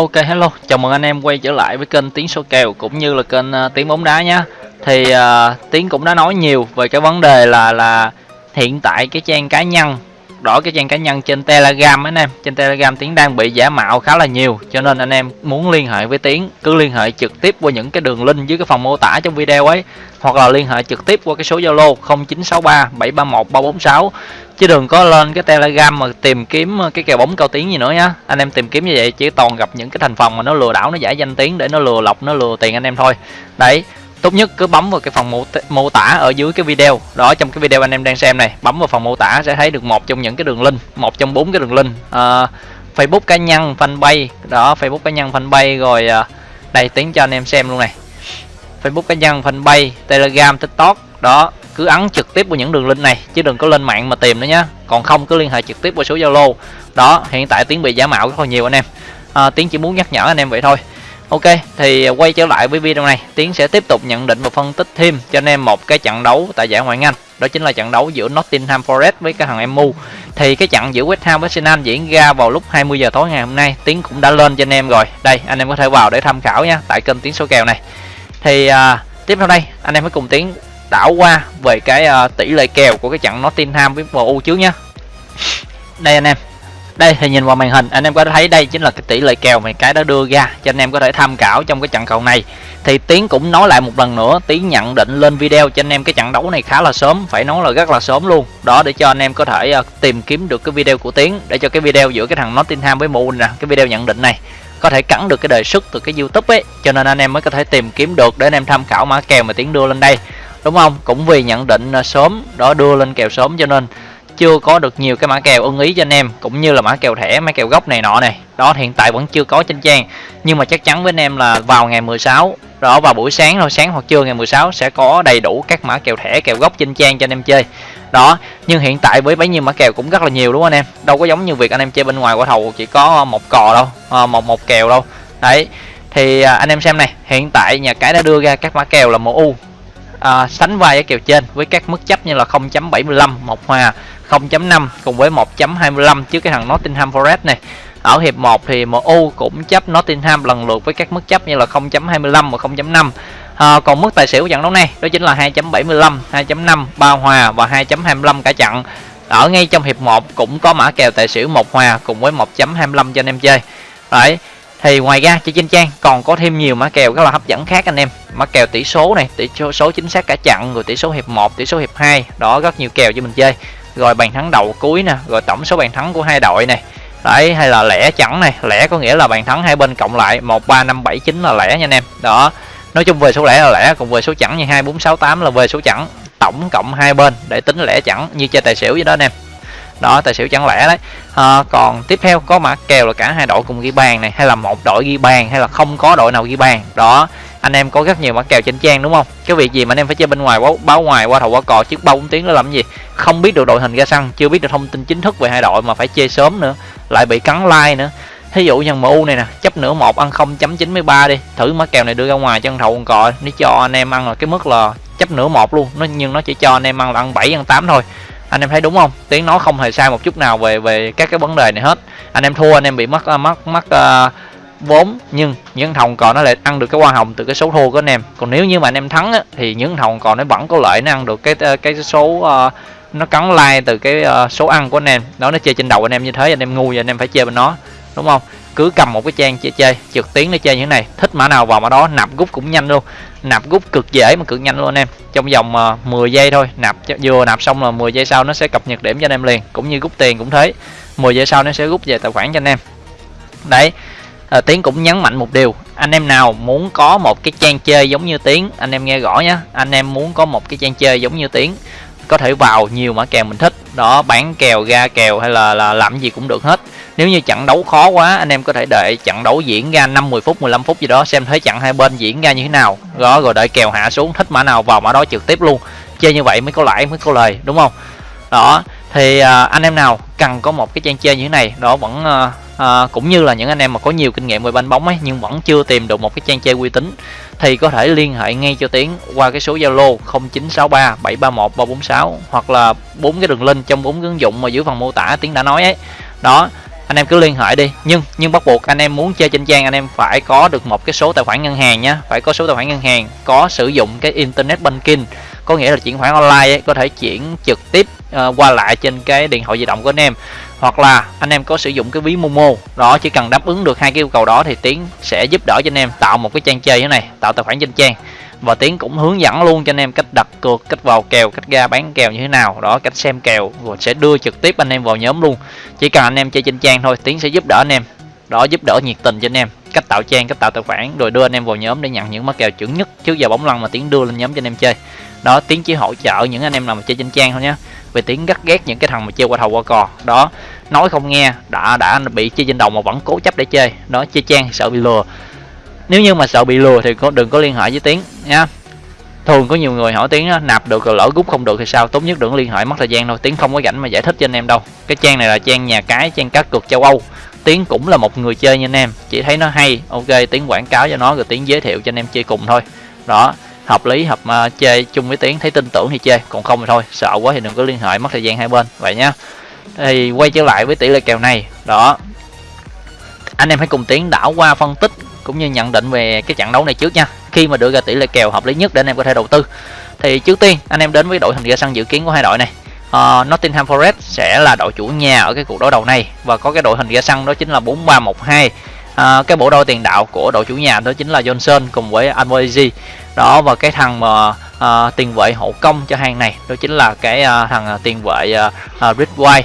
Ok hello, chào mừng anh em quay trở lại với kênh Tiếng Số Kèo cũng như là kênh uh, Tiếng Bóng Đá nhé Thì uh, Tiếng cũng đã nói nhiều về cái vấn đề là là hiện tại cái trang cá nhân Đó cái trang cá nhân trên Telegram anh em. Trên Telegram Tiếng đang bị giả mạo khá là nhiều Cho nên anh em muốn liên hệ với Tiếng Cứ liên hệ trực tiếp qua những cái đường link dưới cái phần mô tả trong video ấy Hoặc là liên hệ trực tiếp qua cái số Zalo 0963 731 346 chứ đừng có lên cái telegram mà tìm kiếm ờ, cái kèo bóng cao tiếng gì nữa nhá. Anh em tìm kiếm như vậy chỉ toàn gặp những cái thành phần mà nó lừa đảo nó giả danh tiếng để nó lừa lọc nó lừa tiền anh em thôi. Đấy tốt nhất cứ bấm vào cái phần mô, mô tả ở dưới cái video. Đó trong cái video anh em đang xem này bấm vào phần mô tả sẽ thấy được một trong những cái đường link một trong bốn cái đường link. À, facebook cá nhân fanpage. Đó facebook cá nhân fanpage rồi à, đây tiếng cho anh em xem luôn này. Facebook cá nhân fanpage telegram tiktok. Đó cứ ấn trực tiếp vào những đường link này chứ đừng có lên mạng mà tìm nữa nhé còn không cứ liên hệ trực tiếp qua số zalo. Đó hiện tại tiếng bị giả mạo rất là nhiều anh em. À, tiếng chỉ muốn nhắc nhở anh em vậy thôi. Ok thì quay trở lại với video này. Tiến sẽ tiếp tục nhận định và phân tích thêm cho anh em một cái trận đấu tại giải ngoại hạng anh. Đó chính là trận đấu giữa Nottingham Forest với cái thằng MU thì cái trận giữa West Ham với Arsenal diễn ra vào lúc 20 giờ tối ngày hôm nay. Tiến cũng đã lên cho anh em rồi. Đây anh em có thể vào để tham khảo nha tại kênh tiến số kèo này. Thì à, tiếp theo đây anh em hãy cùng tiến đảo qua về cái uh, tỷ lệ kèo của cái trận Nottingham với MU trước nhé đây anh em. Đây thì nhìn vào màn hình anh em có thấy đây chính là cái tỷ lệ kèo mà cái đã đưa ra cho anh em có thể tham khảo trong cái trận cầu này. Thì tiến cũng nói lại một lần nữa tiến nhận định lên video cho anh em cái trận đấu này khá là sớm phải nói là rất là sớm luôn. Đó để cho anh em có thể uh, tìm kiếm được cái video của tiến để cho cái video giữa cái thằng Nottingham với MU nè cái video nhận định này có thể cắn được cái đề xuất từ cái YouTube ấy. Cho nên anh em mới có thể tìm kiếm được để anh em tham khảo mã kèo mà tiến đưa lên đây đúng không? Cũng vì nhận định à, sớm đó đưa lên kèo sớm cho nên chưa có được nhiều cái mã kèo ưng ý cho anh em cũng như là mã kèo thẻ mã kèo gốc này nọ này. Đó hiện tại vẫn chưa có trên trang. Nhưng mà chắc chắn với anh em là vào ngày 16 đó vào buổi sáng thôi sáng hoặc trưa ngày 16 sẽ có đầy đủ các mã kèo thẻ kèo gốc trên trang cho anh em chơi. Đó nhưng hiện tại với bấy nhiêu mã kèo cũng rất là nhiều đúng không anh em? Đâu có giống như việc anh em chơi bên ngoài quả thầu chỉ có một cò đâu à, một một kèo đâu. Đấy thì à, anh em xem này hiện tại nhà cái đã đưa ra các mã kèo là MU à, sánh vai ở kèo trên với các mức chấp như là 0.75 một hòa 0.5 cùng với 1.25 trước cái thằng Nottingham Forest này. Ở hiệp 1 thì MU cũng chấp Nottingham lần lượt với các mức chấp như là 0.25 và 0.5 à, còn mức tài xỉu trận đấu này đó chính là 2.75 2.5 ba hòa và 2.25 cả trận. Ở ngay trong hiệp 1 cũng có mã kèo tài xỉu một hòa cùng với 1.25 cho anh em chơi. Đấy thì ngoài ra, trên trang còn có thêm nhiều mã kèo rất là hấp dẫn khác anh em. Mã kèo tỷ số này, tỷ số chính xác cả chặn rồi tỷ số hiệp 1 tỷ số hiệp 2 đó rất nhiều kèo cho mình chơi. Rồi bàn thắng đầu cuối nè, rồi tổng số bàn thắng của hai đội này. Đấy, hay là lẻ chẵn này. Lẻ có nghĩa là bàn thắng hai bên cộng lại, một, ba, năm, bảy, chín là lẻ nha anh em. Đó, nói chung về số lẻ là lẻ, còn về số chẵn như hai, bốn, sáu, tám là về số chẵn. Tổng cộng hai bên để tính lẻ chẵn, như chơi tài xỉu vậy đó anh em đó tài xỉu chẳng lẽ đấy. À, còn tiếp theo có mã kèo là cả hai đội cùng ghi bàn này hay là một đội ghi bàn hay là không có đội nào ghi bàn. Đó anh em có rất nhiều mã kèo trên trang đúng không? Cái việc gì mà anh em phải chơi bên ngoài báo, báo ngoài qua thầu qua cò trước ba bốn tiếng đó làm gì? Không biết được đội hình ra sân chưa biết được thông tin chính thức về hai đội mà phải chơi sớm nữa lại bị cắn like nữa. Thí dụ như MU này nè chấp nửa một ăn 0.93 đi thử mã kèo này đưa ra ngoài chân thầu còn cò nó cho anh em ăn là cái mức là chấp nửa một luôn nó nhưng nó chỉ cho anh em ăn là ăn 7 ăn 8 thôi anh em thấy đúng không? Tiếng nói không hề sai một chút nào về về các cái vấn đề này hết. Anh em thua anh em bị mất à, mất mất uh, vốn. Nhưng những thòng còn nó lại ăn được cái hoa hồng từ cái số thua của anh em. Còn nếu như mà anh em thắng á, thì những thòng còn nó vẫn có lợi nó ăn được cái à, cái số uh, nó cắn like từ cái uh, số ăn của anh em. Đó nó chơi trên đầu anh em như thế anh em ngu và anh em phải chơi bên nó đúng không? Cứ cầm một cái trang chơi chơi trực tuyến để chơi như thế này thích mã nào vào mã đó nạp rút cũng nhanh luôn. Nạp rút cực dễ mà cực nhanh luôn anh em. Trong vòng ờ, uh, 10 giây thôi nạp vừa nạp xong là 10 giây sau nó sẽ cập nhật điểm cho anh em liền cũng như rút tiền cũng thế. 10 giây sau nó sẽ rút về tài khoản cho anh em. Đấy à, tiến cũng nhấn mạnh một điều anh em nào muốn có một cái trang chơi giống như tiến anh em nghe rõ nhé anh em muốn có một cái trang chơi giống như tiến có thể vào nhiều mã kèo mình thích. Đó bán kèo ra kèo hay là, là làm gì cũng được hết. Nếu như trận đấu khó quá anh em có thể đợi trận đấu diễn ra 5 10 phút 15 phút gì đó xem thấy trận hai bên diễn ra như thế nào. Đó rồi đợi kèo hạ xuống thích mã nào vào mã đó trực tiếp luôn. Chơi như vậy mới có lãi mới có lời đúng không? Đó thì à, anh em nào cần có một cái trang chơi như thế này đó vẫn à, à, cũng như là những anh em mà có nhiều kinh nghiệm về banh bóng ấy nhưng vẫn chưa tìm được một cái trang chơi uy tín thì có thể liên hệ ngay cho Tiến qua cái số Zalo 0963 731 346 hoặc là bốn cái đường link trong bốn ứng dụng mà dưới phần mô tả Tiến đã nói ấy. Đó anh em cứ liên hệ đi. Nhưng nhưng bắt buộc anh em muốn chơi trên trang anh em phải có được một cái số tài khoản ngân hàng nhé phải có số tài khoản ngân hàng có sử dụng cái internet banking có nghĩa là chuyển khoản online ấy, có thể chuyển trực tiếp uh, qua lại trên cái điện thoại di động của anh em. Hoặc là anh em có sử dụng cái ví Momo đó chỉ cần đáp ứng được hai cái yêu cầu đó thì Tiến sẽ giúp đỡ cho anh em tạo một cái trang chơi như này tạo tài khoản trên trang. Và Tiến cũng hướng dẫn luôn cho anh em cách đặt cược cách vào kèo cách ra bán kèo như thế nào đó cách xem kèo rồi sẽ đưa trực tiếp anh em vào nhóm luôn. Chỉ cần anh em chơi trên trang thôi Tiến sẽ giúp đỡ anh em đó giúp đỡ nhiệt tình cho anh em cách tạo trang cách tạo tài khoản rồi đưa anh em vào nhóm để nhận những mã kèo chuẩn nhất trước giờ bóng lăn mà Tiến đưa lên nhóm cho anh em chơi đó tiếng chỉ hỗ trợ những anh em nào mà chơi trên trang thôi nhé về tiếng gắt ghét những cái thằng mà chơi qua thầu qua cò. Đó nói không nghe đã đã bị chơi trên đầu mà vẫn cố chấp để chơi. Đó chơi trang sợ bị lừa. Nếu như mà sợ bị lừa thì có đừng có liên hệ với tiếng nha thường có nhiều người hỏi tiếng đó, nạp được rồi lỡ rút không được thì sao? Tốt nhất đừng liên hệ mất thời gian thôi tiếng không có rảnh mà giải thích cho anh em đâu. Cái trang này là trang nhà cái trang cá cược châu âu. Tiếng cũng là một người chơi nha anh em. Chỉ thấy nó hay. Ok tiếng quảng cáo cho nó rồi tiếng giới thiệu cho anh em chơi cùng thôi. Đó hợp lý hợp à, uh, chơi chung với tiến thấy tin tưởng thì chơi còn không thì thôi sợ quá thì đừng có liên hệ mất thời gian hai bên vậy nhá. Thì quay trở lại với tỷ lệ kèo này đó. Anh em hãy cùng tiến đảo qua phân tích cũng như nhận định về cái trận đấu này trước nha. Khi mà đưa ra tỷ lệ kèo hợp lý nhất để anh em có thể đầu tư. Thì trước tiên anh em đến với đội hình ra sân dự kiến của hai đội này. Uh, Nottingham Forest sẽ là đội chủ nhà ở cái cuộc đối đầu này. Và có cái đội hình ra sân đó chính là 4312 à, cái bộ đôi tiền đạo của đội chủ nhà đó chính là Johnson cùng với Almoezi đó và cái thằng mà à, tiền vệ hậu công cho hàng này đó chính là cái à, thằng à, tiền vệ à, uh, White.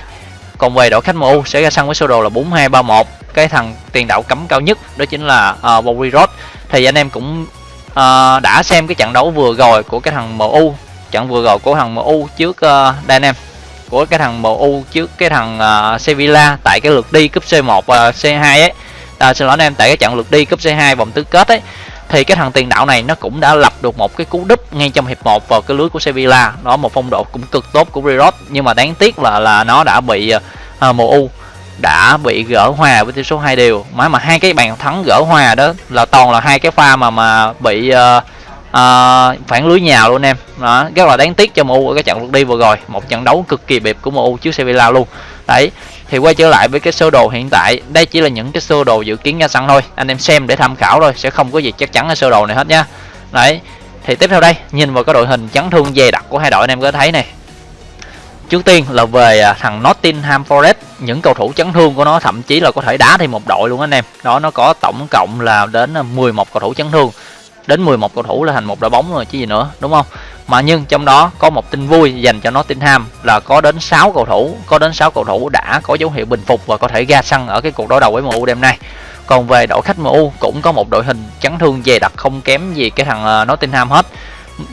Còn về đội khách MU sẽ ra sân với sơ đồ là 4231 cái thằng tiền đạo cấm cao nhất đó chính là à, Bobby Roth thì anh em cũng à, đã xem cái trận đấu vừa rồi của cái thằng MU trận vừa rồi của thằng MU trước uh, đây anh em của cái thằng MU trước cái thằng uh, Sevilla tại cái lượt đi cúp C1 và uh, C2 ấy à, xin lỗi anh em tại cái trận lượt đi cúp C2 vòng tứ kết ấy thì cái thằng tiền đạo này nó cũng đã lập được một cái cú đúp ngay trong hiệp 1 vào cái lưới của Sevilla. Đó một phong độ cũng cực tốt của Rirot nhưng mà đáng tiếc là là nó đã bị à, MU đã bị gỡ hòa với tỷ số hai đều. Mà mà hai cái bàn thắng gỡ hòa đó là toàn là hai cái pha mà mà bị uh, uh, phản lưới nhào luôn em. Đó rất là đáng tiếc cho MU ở cái trận lượt đi vừa rồi. Một trận đấu cực kỳ bịp của MU trước Sevilla luôn. Đấy thì quay trở lại với cái sơ đồ hiện tại. Đây chỉ là những cái sơ đồ dự kiến ra sẵn thôi. Anh em xem để tham khảo thôi, sẽ không có gì chắc chắn ở sơ đồ này hết nhá đấy, thì tiếp theo đây, nhìn vào cái đội hình chấn thương dày đặc của hai đội anh em có thấy này. Trước tiên là về à, thằng Nottingham Forest, những cầu thủ chấn thương của nó thậm chí là có thể đá thêm một đội luôn anh em. Đó, nó có tổng cộng là đến à, 11 cầu thủ chấn thương đến 11 cầu thủ là thành một đội bóng rồi chứ gì nữa đúng không? Mà nhưng trong đó có một tin vui dành cho Nottingham là có đến 6 cầu thủ có đến 6 cầu thủ đã có dấu hiệu bình phục và có thể ra sân ở cái cuộc đối đầu với MU đêm nay. Còn về đội khách MU cũng có một đội hình chấn thương dày đặc không kém gì cái thằng à, Nottingham hết.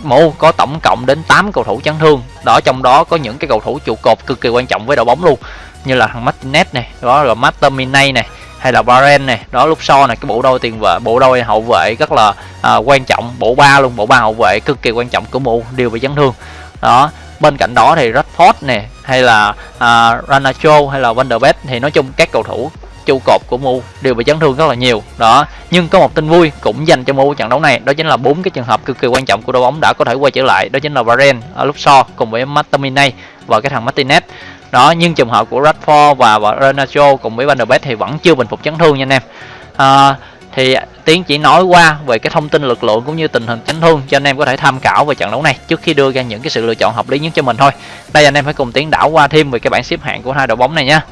MU có tổng cộng đến 8 cầu thủ chấn thương đó trong đó có những cái cầu thủ trụ cột cực kỳ quan trọng với đội bóng luôn như là thằng Martinez này đó là Martinez này hay là Varane này đó lúc so này cái bộ đôi tiền vệ bộ đôi hậu vệ rất là à, quan trọng bộ ba luôn bộ ba hậu vệ cực kỳ quan trọng của MU đều bị chấn thương. Đó bên cạnh đó thì Rashford này hay là à, Ranacho hay là Van der Beek thì nói chung các cầu thủ trụ cột của MU đều bị chấn thương rất là nhiều. Đó nhưng có một tin vui cũng dành cho MU trận đấu này đó chính là bốn cái trường hợp cực kỳ quan trọng của đội bóng đã có thể quay trở lại đó chính là Varane ở lúc so cùng với Martinez và cái thằng Martinez đó nhưng trường hợp của Rashford và, và Renato cùng với Van der Beek thì vẫn chưa bình phục chấn thương nha anh em. À, thì tiến chỉ nói qua về cái thông tin lực lượng cũng như tình hình chấn thương cho anh em có thể tham khảo về trận đấu này trước khi đưa ra những cái sự lựa chọn hợp lý nhất cho mình thôi. Đây anh em phải cùng tiến đảo qua thêm về cái bảng xếp hạng của hai đội bóng này nha.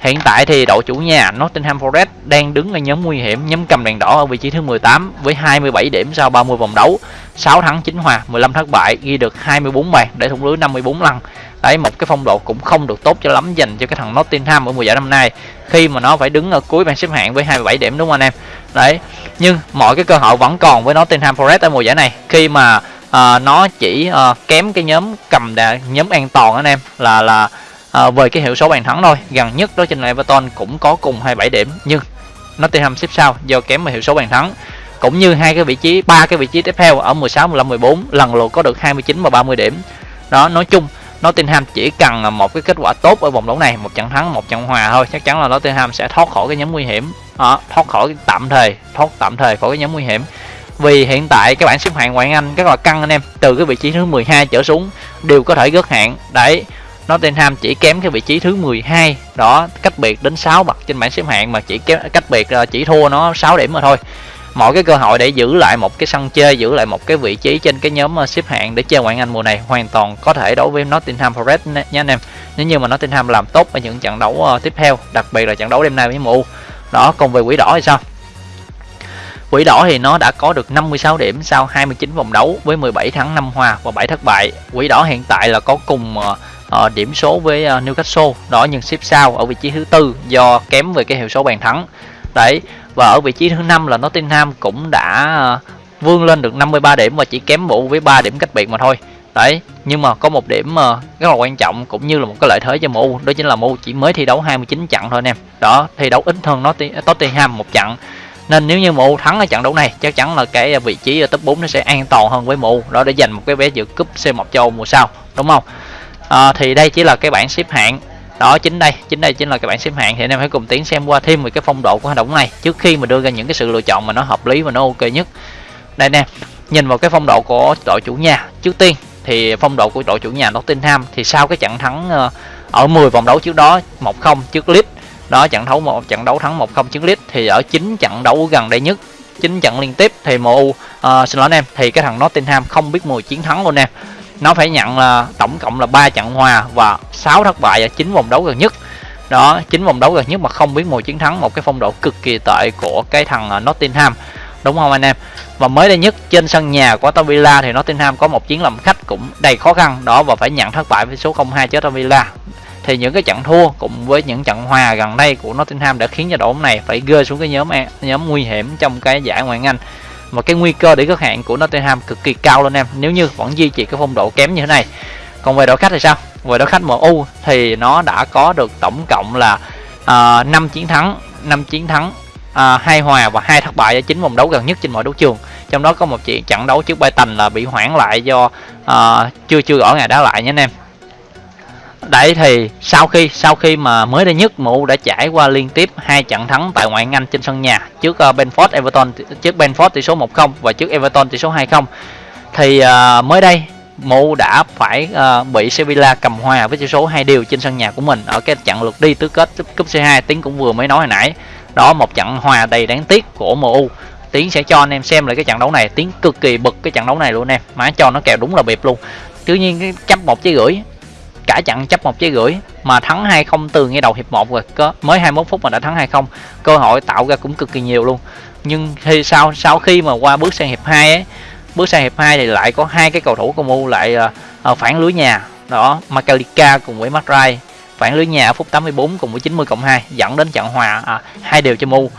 Hiện tại thì đội chủ nhà Nottingham Forest đang đứng ở nhóm nguy hiểm, nhóm cầm đèn đỏ ở vị trí thứ 18 với 27 điểm sau 30 vòng đấu, 6 thắng 9 hòa, 15 thất bại, ghi được 24 bàn để thủng lưới 54 lần. Đấy một cái phong độ cũng không được tốt cho lắm dành cho cái thằng Nottingham ở mùa giải năm nay. Khi mà nó phải đứng ở cuối bảng xếp hạng với 27 điểm đúng không anh em. Đấy, nhưng mọi cái cơ hội vẫn còn với Nottingham Forest ở mùa giải này. Khi mà uh, nó chỉ uh, kém cái nhóm cầm đà, nhóm an toàn anh em là là à, uh, về cái hiệu số bàn thắng thôi. Gần nhất đó trên là Everton cũng có cùng 27 điểm nhưng Nottingham xếp sau do kém về hiệu số bàn thắng. Cũng như hai cái vị trí ba cái vị trí tiếp theo ở 16 15 14 lần lượt có được 29 và 30 điểm. Đó nói chung Nottingham chỉ cần một cái kết quả tốt ở vòng đấu này một trận thắng một trận hòa thôi chắc chắn là Nottingham sẽ thoát khỏi cái nhóm nguy hiểm. À, thoát khỏi tạm thời thoát tạm thời khỏi cái nhóm nguy hiểm. Vì hiện tại các bạn xếp hạng ngoại Anh rất là căng anh em từ cái vị trí thứ 12 trở xuống đều có thể gớt hạng. Đấy Nottingham chỉ kém cái vị trí thứ 12 đó cách biệt đến 6 bậc trên bảng xếp hạng mà chỉ kém cách biệt chỉ thua nó 6 điểm mà thôi mọi cái cơ hội để giữ lại một cái sân chơi giữ lại một cái vị trí trên cái nhóm ờ, xếp hạng để chơi ngoại Anh mùa này hoàn toàn có thể đối với Nottingham Forest nha anh em nếu như mà Nottingham làm tốt ở những trận đấu ờ, tiếp theo đặc biệt là trận đấu đêm nay với MU đó còn về quỷ đỏ thì sao Quỷ đỏ thì nó đã có được 56 điểm sau 29 vòng đấu với 17 thắng 5 hòa và 7 thất bại. Quỷ đỏ hiện tại là có cùng uh, điểm số với uh, Newcastle đó nhưng xếp sau ở vị trí thứ tư do kém về cái hiệu số bàn thắng. Đấy và ở vị trí thứ năm là Nottingham cũng đã ờ, vươn lên được 53 điểm và chỉ kém bộ với 3 điểm cách biệt mà thôi. Đấy, nhưng mà có một điểm ờ, rất là quan trọng cũng như là một cái lợi thế cho MU, đó chính là MU chỉ mới thi đấu 29 trận thôi anh em. Đó, thi đấu ít hơn Nottingham một trận. Nên nếu như MU thắng ở trận đấu này chắc chắn là cái ờ, vị trí ở top 4 nó sẽ an toàn hơn với MU đó để giành một cái vé dự cúp C1 châu mùa sau đúng không? À, thì đây chỉ là cái bảng xếp hạng đó chính đây chính đây chính là cái bảng xếp hạng thì anh em hãy cùng tiến xem qua thêm về cái phong độ của hoạt động này. Trước khi mà đưa ra những cái sự lựa chọn mà nó hợp lý và nó ok nhất. Đây nè nhìn vào cái phong độ của đội chủ nhà. Trước tiên thì phong độ của đội chủ nhà Nottingham thì sau cái trận thắng ờ, ở 10 vòng đấu trước đó 1-0 trước Leeds. Đó trận đấu một trận đấu thắng 1-0 trước Leeds thì ở chín trận đấu gần đây nhất chín trận liên tiếp thì MU uh, ờ, xin lỗi anh em thì cái thằng Nottingham không biết mùi chiến thắng luôn em nó phải nhận là tổng cộng là 3 trận hòa và 6 thất bại ở chín vòng đấu gần nhất. Đó, chín vòng đấu gần nhất mà không biết mùi chiến thắng, một cái phong độ cực kỳ tệ của cái thằng à, Nottingham. Đúng không anh em? Và mới đây nhất, trên sân nhà của Aston Villa thì Nottingham có một chiến làm khách cũng đầy khó khăn. Đó, và phải nhận thất bại với số 0-2 trước Aston Villa. Thì những cái trận thua cùng với những trận hòa gần đây của Nottingham đã khiến cho đội bóng này phải rơi xuống cái nhóm e, nhóm nguy hiểm trong cái giải ngoại hạng Anh và cái nguy cơ để rớt hạng của Nottingham cực kỳ cao luôn em. Nếu như vẫn duy trì cái phong độ kém như thế này. Còn về đội khách thì sao? Về đội khách MU thì nó đã có được tổng cộng là à, uh, 5 chiến thắng 5 chiến thắng à, hai hòa và hai thất bại ở chín vòng đấu gần nhất trên mọi đấu trường. Trong đó có một chuyện trận đấu trước Brighton là bị hoãn lại do uh, chưa chưa rõ ngày đá lại nhé anh em. Đấy thì sau khi sau khi mà mới đây nhất MU đã trải qua liên tiếp hai trận thắng tại ngoại hạng Anh trên sân nhà trước ờ, uh, Benford Everton trước Benford tỷ số 1-0 và trước Everton tỷ số 2-0 thì uh, mới đây MU đã phải uh, bị Sevilla cầm hòa với tỷ số hai điều trên sân nhà của mình ở cái trận lượt đi tứ kết cúp C2 Tiến cũng vừa mới nói hồi nãy. Đó một trận hòa đầy đáng tiếc của MU Tiến sẽ cho anh em xem lại cái trận đấu này. Tiến cực kỳ bực cái trận đấu này luôn em. Má cho nó kèo đúng là bịp luôn. Tuy nhiên cái chấp một trái gửi cả chặn chấp một trái gửi mà thắng 2-0 từ ngay đầu hiệp 1 rồi. Có mới 21 phút mà đã thắng 2-0 cơ hội tạo ra cũng cực kỳ nhiều luôn. Nhưng khi sau sau khi mà qua bước sang hiệp 2 ấy bước sang hiệp 2 thì lại có hai cái cầu thủ của MU lại uh, phản lưới nhà. Đó Makalika cùng với Matrai phản lưới nhà ở phút 84 cùng với 90 cộng 2 dẫn đến trận hòa à, hai đều cho MU.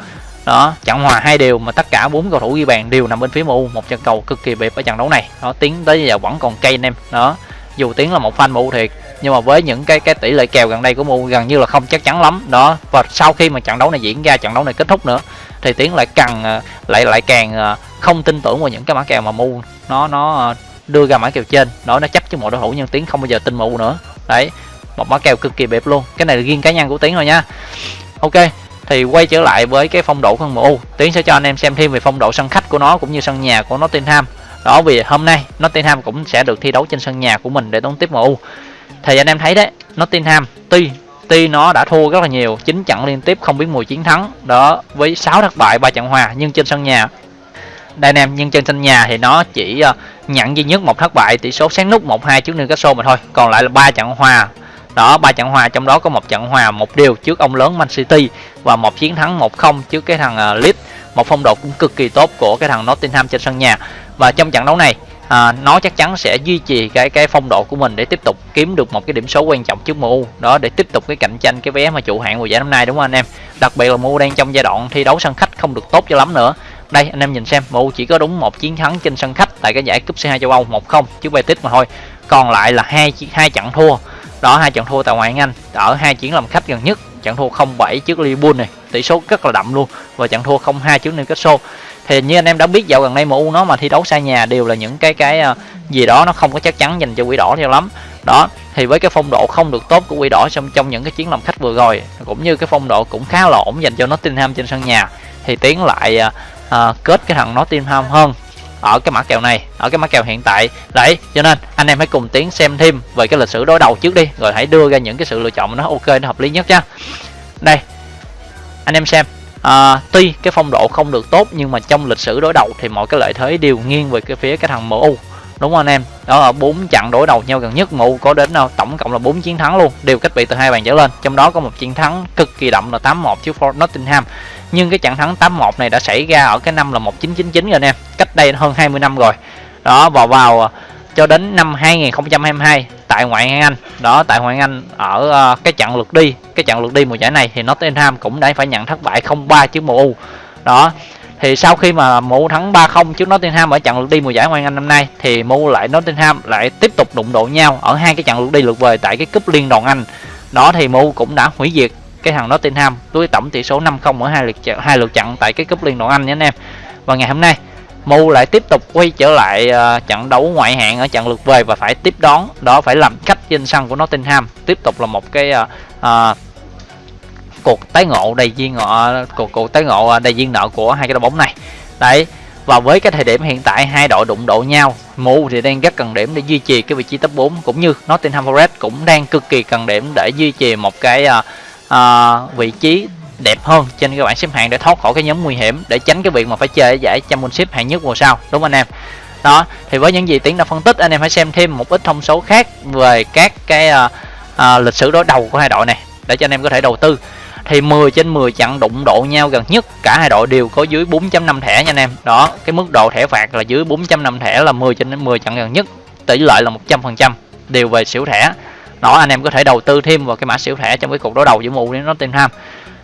Đó trận hòa hai đều mà tất cả bốn cầu thủ ghi bàn đều nằm bên phía MU một trận cầu cực kỳ bẹp ở trận đấu này. Nó tiến tới giờ vẫn còn cây anh em. Đó dù tiến là một fan MU thiệt nhưng mà với những cái cái tỷ lệ kèo gần đây của MU gần như là không chắc chắn lắm. Đó, và sau khi mà trận đấu này diễn ra, trận đấu này kết thúc nữa, thì tiến lại càng ờ, lại lại càng ờ, không tin tưởng vào những cái mã kèo mà MU nó nó ờ, đưa ra mã kèo trên. Đó, nó chấp cho một đối thủ nhưng tiến không bao giờ tin MU nữa. Đấy, một mã kèo cực kỳ bẹp luôn. Cái này là riêng cá nhân của tiến thôi nha. Ok, thì quay trở lại với cái phong độ của MU. Tiến sẽ cho anh em xem thêm về phong độ sân khách của nó cũng như sân nhà của Nottingham. Đó, vì hôm nay Nottingham cũng sẽ được thi đấu trên sân nhà của mình để đón tiếp MU thì anh em thấy đấy, Nottingham, tuy tuy nó đã thua rất là nhiều, chín trận liên tiếp không biết mùi chiến thắng, đó, với 6 thất bại, ba trận hòa, nhưng trên sân nhà, đây anh em, nhưng trên sân nhà thì nó chỉ ờ, nhận duy nhất một thất bại, tỷ số sáng nút 1-2 trước Newcastle mà thôi, còn lại là ba trận hòa. Đó, ba trận hòa, trong đó có một trận hòa một điều trước ông lớn Man City và một chiến thắng 1-0 trước cái thằng ờ, Leeds. Một phong độ cũng cực kỳ tốt của cái thằng Nottingham trên sân nhà. Và trong trận đấu này à, nó chắc chắn sẽ duy trì cái cái phong độ của mình để tiếp tục kiếm được một cái điểm số quan trọng trước MU đó để tiếp tục cái cạnh tranh cái vé mà trụ hạng mùa giải năm nay đúng không anh em? Đặc biệt là MU đang trong giai đoạn thi đấu sân khách không được tốt cho lắm nữa. Đây anh em nhìn xem MU chỉ có đúng một chiến thắng trên sân khách tại cái giải cúp C2 châu Âu 1-0 trước Betis mà thôi. Còn lại là hai hai trận thua. Đó hai trận thua tại ngoại hạng Anh ở hai chuyến làm khách gần nhất trận thua 0-7 trước Liverpool này tỷ số rất là đậm luôn. Và trận thua 0-2 trước Newcastle. Thì như anh em đã biết dạo gần đây MU nó mà thi đấu xa nhà đều là những cái cái à, gì đó nó không có chắc chắn dành cho quỷ đỏ nhiều lắm. Đó thì với cái phong độ không được tốt của quỷ đỏ trong trong những cái chiến làm khách vừa rồi cũng như cái phong độ cũng khá là ổn dành cho Nottingham trên sân nhà thì tiến lại à, à kết cái thằng Nottingham hơn ở cái mã kèo này ở cái mã kèo hiện tại. Đấy cho nên anh em hãy cùng tiến xem thêm về cái lịch sử đối đầu trước đi rồi hãy đưa ra những cái sự lựa chọn nó ok nó hợp lý nhất nha. Đây anh em xem. À, tuy cái phong độ không được tốt nhưng mà trong lịch sử đối đầu thì mọi cái lợi thế đều nghiêng về cái phía cái thằng MU đúng không anh em? Đó là bốn trận đối đầu nhau gần nhất MU có đến đâu tổng cộng là 4 chiến thắng luôn đều cách biệt từ hai bàn trở lên. Trong đó có một chiến thắng cực kỳ đậm là 8-1 trước Fort Nottingham nhưng cái trận thắng 8-1 này đã xảy ra ở cái năm là 1999 rồi anh em cách đây hơn 20 năm rồi. Đó vào vào à, cho đến năm 2022 tại ngoại hạng Anh. Đó tại ngoại hạng Anh ở uh, cái trận lượt đi cái trận lượt đi mùa giải này thì Nottingham cũng đã phải nhận thất bại 0-3 trước MU đó thì sau khi mà MU thắng 3-0 trước Nottingham ở trận lượt đi mùa giải Ngoại hạng Anh năm nay thì MU lại Nottingham lại tiếp tục đụng độ nhau ở hai cái trận lượt đi lượt về tại cái cúp liên đoàn Anh. Đó thì MU cũng đã hủy diệt cái thằng Nottingham với tổng tỷ số 5-0 ở hai lượt hai lượt trận tại cái cúp liên đoàn Anh nhé anh em. Và ngày hôm nay Mu lại tiếp tục quay trở lại uh, trận đấu ngoại hạng ở trận lượt về và phải tiếp đón đó phải làm khách trên sân của Nottingham. Tiếp tục là một cái uh, uh, cuộc tái ngộ đầy duyên ngọ cuộc cuộc tái ngộ đầy duyên nợ của hai cái đội bóng này. Đấy và với cái thời điểm hiện tại hai đội đụng độ nhau Mu thì đang rất cần điểm để duy trì cái vị trí top 4 cũng như Nottingham Forest cũng đang cực kỳ cần điểm để duy trì một cái uh, uh, vị trí đẹp hơn trên cái bảng xếp hạng để thoát khỏi cái nhóm nguy hiểm để tránh cái việc mà phải chơi giải championship hạng nhất mùa sau. Đúng không anh em? Đó thì với những gì tiến đã phân tích anh em hãy xem thêm một ít thông số khác về các cái uh, uh, lịch sử đối đầu của hai đội này để cho anh em có thể đầu tư. Thì 10 trên 10 trận đụng độ nhau gần nhất cả hai đội đều có dưới 4.5 thẻ nha anh em. Đó cái mức độ thẻ phạt là dưới 4.5 thẻ là 10 trên 10 trận gần nhất tỷ lệ là 100% đều về xỉu thẻ đó anh em có thể đầu tư thêm vào cái mã siêu thẻ trong cái cuộc đối đầu giữa mù với Nottingham.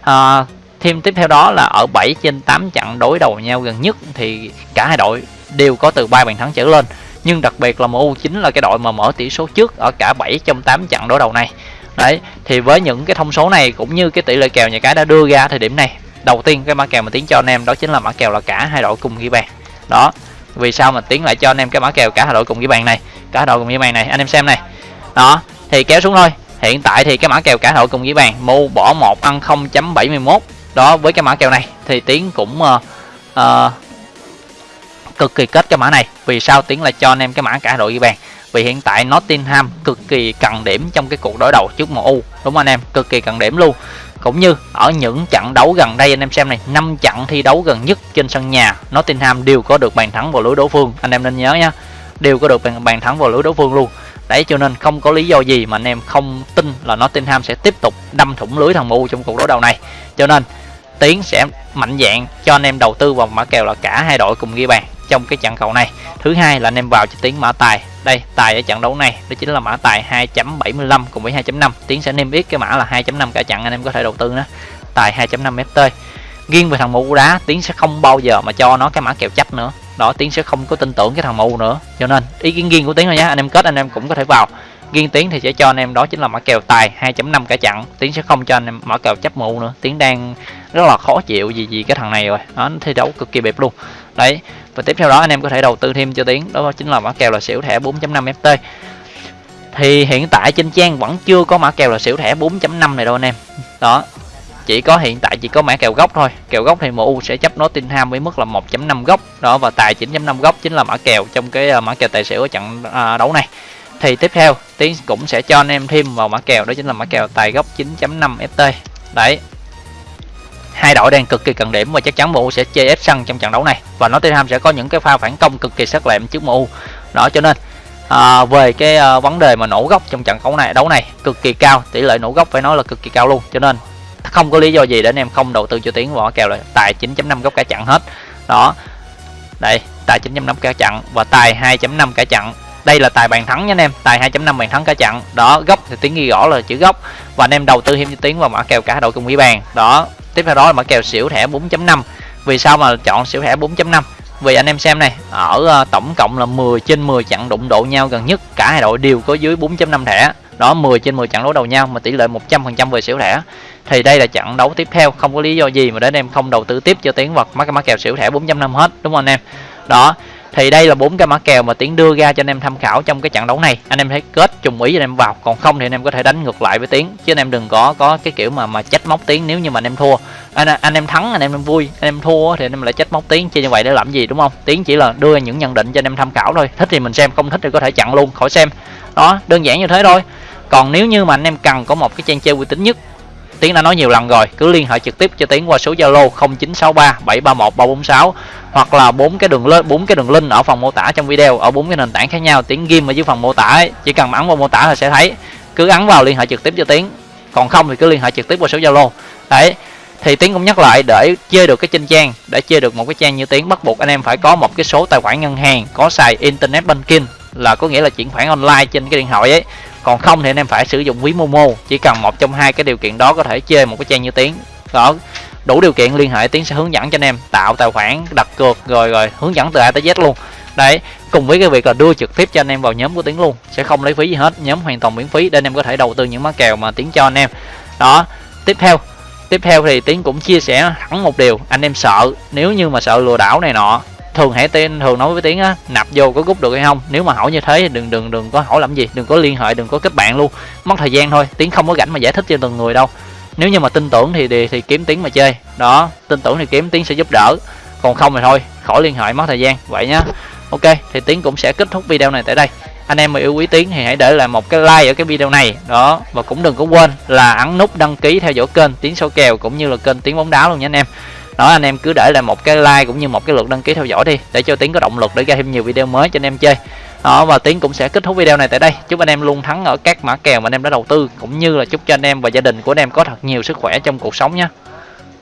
À, thêm tiếp theo đó là ở 7 trên 8 trận đối đầu nhau gần nhất thì cả hai đội đều có từ 3 bàn thắng trở lên. Nhưng đặc biệt là MU chính là cái đội mà mở tỷ số trước ở cả 7 trong 8 trận đối đầu này. Đấy thì với những cái thông số này cũng như cái tỷ lệ kèo nhà cái đã đưa ra thời điểm này đầu tiên cái mã kèo mà tiến cho anh em đó chính là mã kèo là cả hai đội cùng ghi bàn. Đó vì sao mà tiến lại cho anh em cái mã kèo cả hai đội cùng ghi bàn này? Cả hai đội cùng ghi bàn này anh em xem này. Đó thì kéo xuống thôi. Hiện tại thì cái mã kèo cả đội cùng với bàn mu bỏ một ăn 0.71 đó với cái mã kèo này thì tiến cũng uh, uh, cực kỳ kết cái mã này. Vì sao tiến lại cho anh em cái mã cả đội ghi bàn? Vì hiện tại Nottingham cực kỳ cần điểm trong cái cuộc đối đầu trước MU đúng không anh em? Cực kỳ cần điểm luôn. Cũng như ở những trận đấu gần đây anh em xem này năm trận thi đấu gần nhất trên sân nhà Nottingham đều có được bàn thắng vào lưới đối phương. Anh em nên nhớ nha đều có được bàn, bàn thắng vào lưới đối phương luôn đấy, cho nên không có lý do gì mà anh em không tin là Nottingham sẽ tiếp tục đâm thủng lưới thằng MU trong cuộc đối đầu này. Cho nên, Tiến sẽ mạnh dạng cho anh em đầu tư vào mã kèo là cả hai đội cùng ghi bàn trong cái trận cầu này. Thứ hai là anh em vào cho Tiến mã tài. Đây, tài ở trận đấu này, đó chính là mã tài 2.75 cùng với 2.5 Tiến sẽ niêm yết cái mã là 2.5 cả trận, anh em có thể đầu tư nữa. Tài 2.5 FT riêng về thằng MU đá, Tiến sẽ không bao giờ mà cho nó cái mã kèo chấp nữa đó, tiến sẽ không có tin tưởng cái thằng mù nữa. Cho nên, ý kiến riêng của tiến thôi nhé anh em kết, anh em cũng có thể vào. Riêng tiến thì sẽ cho anh em, đó chính là mã kèo tài 2.5 cả chặn tiến sẽ không cho anh em mã kèo chấp mù nữa. Tiến đang rất là khó chịu gì gì cái thằng này rồi. Nó thi đấu cực kỳ bẹp luôn. Đấy, và tiếp theo đó anh em có thể đầu tư thêm cho tiến. Đó chính là mã kèo là xỉu thẻ 4.5 ft thì hiện tại trên trang vẫn chưa có mã kèo là xỉu thẻ 4.5 này đâu anh em. Đó chỉ có hiện tại chỉ có mã kèo gốc thôi. Kèo gốc thì MU sẽ chấp nó tinh ham với mức là 1.5 gốc. Đó và tài 9.5 gốc chính là mã kèo trong cái ờ, mã kèo tài xỉu ở trận ờ, đấu này. Thì tiếp theo tiến cũng sẽ cho anh em thêm vào mã kèo đó chính là mã kèo tài gốc 9.5 ft đấy. Hai đội đang cực kỳ cần điểm và chắc chắn MU sẽ chơi ép sân trong trận đấu này. Và Nottingham sẽ có những cái pha phản công cực kỳ sắc lẹm trước MU đó cho nên à, về cái à, vấn đề mà nổ gốc trong trận đấu này đấu này cực kỳ cao tỷ lệ nổ gốc phải nói là cực kỳ cao luôn. Cho nên không có lý do gì để anh em không đầu tư cho tiến vào kèo là tài 9.5 góc cả chặn hết. Đó. Đây, tài 9.5 cả chặn và tài 2.5 cả chặn. Đây là tài bàn thắng nha anh em. Tài 2.5 bàn thắng cả chặn. Đó, góc thì tiếng ghi rõ là chữ góc. Và anh em đầu tư thêm cho tiến vào mã kèo cả đội cùng ủy bàn. Đó. Tiếp theo đó là mã kèo xỉu thẻ 4.5 vì sao mà chọn xỉu thẻ 4.5 vì anh em xem này, ở ờ, tổng cộng là 10 trên 10 chặn đụng độ nhau gần nhất. Cả hai đội đều có dưới 4.5 thẻ. Đó 10 trên 10 chặn đấu đầu nhau mà tỷ lệ 100% về xỉu thẻ thì đây là trận đấu tiếp theo không có lý do gì mà để anh em không đầu tư tiếp cho tiến vật mấy cái mã kèo xỉu thẻ 4.5 hết đúng không anh em đó thì đây là bốn cái mã kèo mà tiến đưa ra cho anh em tham khảo trong cái trận đấu này anh em thấy kết trùng ý anh em vào còn không thì anh em có thể đánh ngược lại với tiến chứ anh em đừng có có cái kiểu mà mà trách móc tiến nếu như mà anh em thua anh anh em thắng anh em, vui anh em thua thì anh em lại trách móc tiến chứ như vậy để làm gì đúng không tiến chỉ là đưa những nhận định cho anh em tham khảo thôi thích thì mình xem không thích thì có thể chặn luôn khỏi xem đó đơn giản như thế thôi còn nếu như mà anh em cần có một cái trang chơi uy tín nhất Tiến đã nói nhiều lần rồi, cứ liên hệ trực tiếp cho Tiến qua số Zalo 0963 731 346 hoặc là bốn cái đường link, bốn cái đường link ở phần mô tả trong video ở bốn cái nền tảng khác nhau, Tiến ghim ở dưới phần mô tả ấy. chỉ cần ấn vào mô tả là sẽ thấy. Cứ ấn vào liên hệ trực tiếp cho Tiến. Còn không thì cứ liên hệ trực tiếp qua số Zalo. Đấy. Thì Tiến cũng nhắc lại để chơi được cái trên trang, để chơi được một cái trang như Tiến bắt buộc anh em phải có một cái số tài khoản ngân hàng có xài internet banking là có nghĩa là chuyển khoản online trên cái điện thoại ấy còn không thì anh em phải sử dụng ví momo, chỉ cần một trong hai cái điều kiện đó có thể chơi một cái trang như tiến đó, đủ điều kiện liên hệ tiến sẽ hướng dẫn cho anh em tạo tài khoản, đặt cược, rồi rồi hướng dẫn từ a tới z luôn. Đấy, cùng với cái việc là đưa trực tiếp cho anh em vào nhóm của tiến luôn, sẽ không lấy phí gì hết, nhóm hoàn toàn miễn phí để anh em có thể đầu tư những má kèo mà tiến cho anh em. Đó, tiếp theo tiếp theo thì tiến cũng chia sẻ hẳn một điều, anh em sợ, nếu như mà sợ lừa đảo này nọ thường hãy tên thường nói với tiếng á nạp vô có rút được hay không? Nếu mà hỏi như thế thì đừng đừng đừng có hỏi làm gì đừng có liên hệ đừng có kết bạn luôn. Mất thời gian thôi tiếng không có rảnh mà giải thích cho từng người đâu. Nếu như mà tin tưởng thì thì, thì kiếm tiếng mà chơi. Đó tin tưởng thì kiếm tiếng sẽ giúp đỡ. Còn không thì thôi khỏi liên hệ mất thời gian. Vậy nhá. Ok thì tiếng cũng sẽ kết thúc video này tại đây. Anh em mà yêu quý tiếng thì hãy để lại một cái like ở cái video này. Đó và cũng đừng có quên là ấn nút đăng ký theo dõi kênh tiếng số kèo cũng như là kênh tiếng bóng đá luôn nha anh em đó, anh em cứ để lại một cái like cũng như một cái lượt đăng ký theo dõi đi, để cho tiến có động lực để ra thêm nhiều video mới cho anh em chơi. Đó, và tiến cũng sẽ kết thúc video này tại đây. Chúc anh em luôn thắng ở các mã kèo mà anh em đã đầu tư, cũng như là chúc cho anh em và gia đình của anh em có thật nhiều sức khỏe trong cuộc sống nhé.